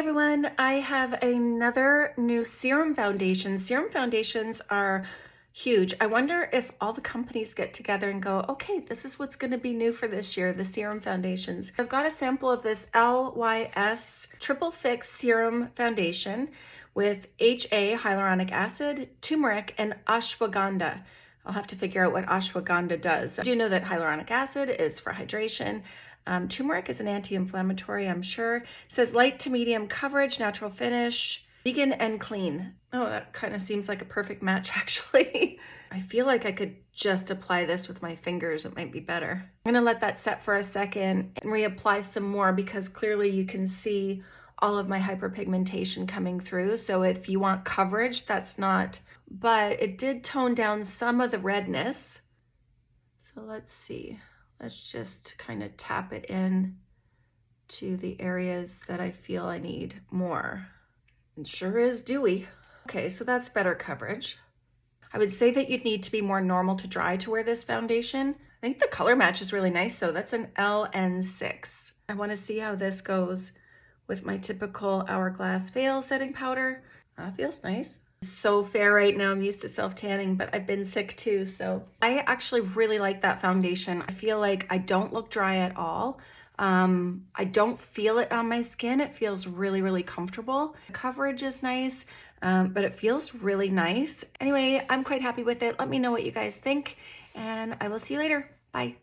everyone, I have another new serum foundation. Serum foundations are huge. I wonder if all the companies get together and go, okay, this is what's going to be new for this year, the serum foundations. I've got a sample of this LYS Triple Fix Serum Foundation with HA, hyaluronic acid, turmeric, and ashwagandha. I'll have to figure out what ashwagandha does. I do know that hyaluronic acid is for hydration. Um, turmeric is an anti-inflammatory, I'm sure. It says light to medium coverage, natural finish, vegan and clean. Oh, that kind of seems like a perfect match, actually. I feel like I could just apply this with my fingers. It might be better. I'm gonna let that set for a second and reapply some more because clearly you can see all of my hyperpigmentation coming through. So if you want coverage, that's not, but it did tone down some of the redness. So let's see. Let's just kind of tap it in to the areas that I feel I need more. It sure is dewy. Okay, so that's better coverage. I would say that you'd need to be more normal to dry to wear this foundation. I think the color match is really nice though. That's an LN6. I wanna see how this goes with my typical Hourglass Veil setting powder. Uh, feels nice so fair right now. I'm used to self-tanning, but I've been sick too. So I actually really like that foundation. I feel like I don't look dry at all. Um, I don't feel it on my skin. It feels really, really comfortable. The coverage is nice, um, but it feels really nice. Anyway, I'm quite happy with it. Let me know what you guys think and I will see you later. Bye.